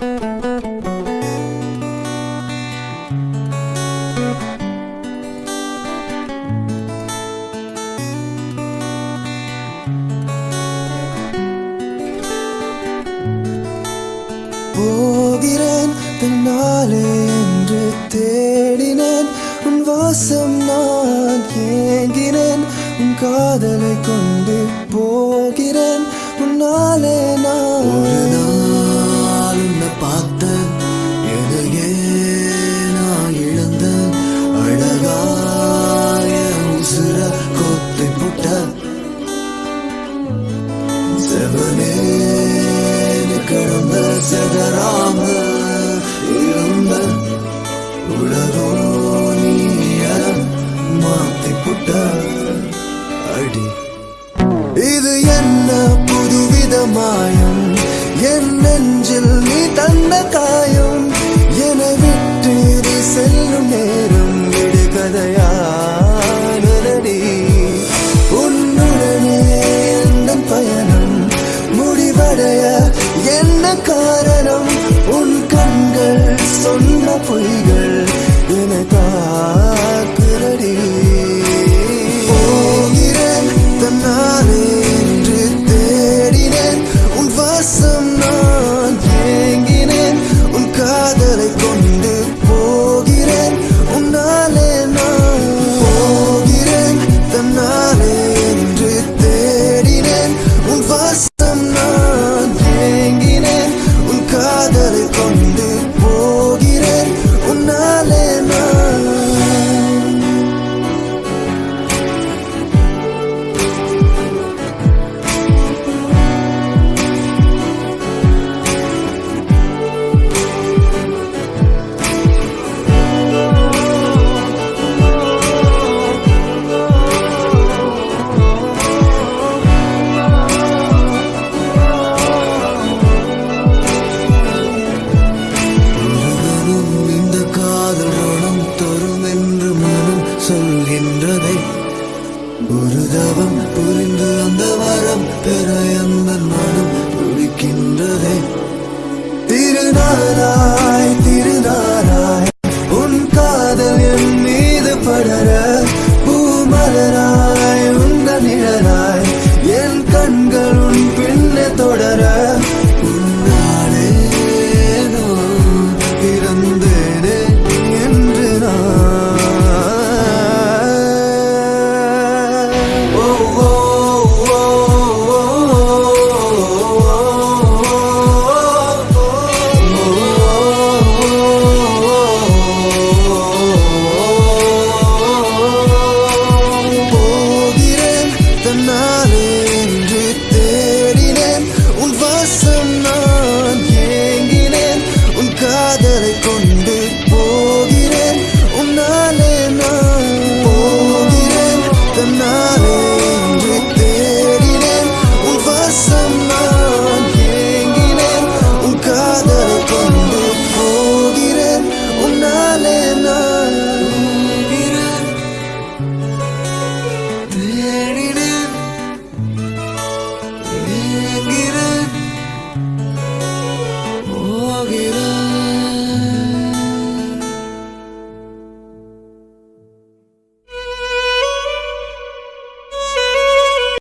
போகிறேன் தன்னாலே என்று தேடினேன். உன் வாசம் நான் ஏங்கினேன் உன் காதலை கொண்டு போகிறேன். உன்னாலே நான் கிடந்த இருந்த உலகோ நீய மாத்தி புட்ட அடி. இது என்ன புதுவித மாயம் என் நெஞ்சில் நீ தந்த காயம்? என விட்டு செல்லும் நேரம் விடு காரணம் உன் கண்கள் சொன்ன பொய்கள். தவம் புரிந்து அந்த வரம் பெற அந்த மனம் துடிக்கின்றதே. திருநாராய் திருநாராய் உன் காதல் என் மீது படர. பூமலராய் உந்த நிழலாய் என் கண்கள் உன் பின்ன தொடர.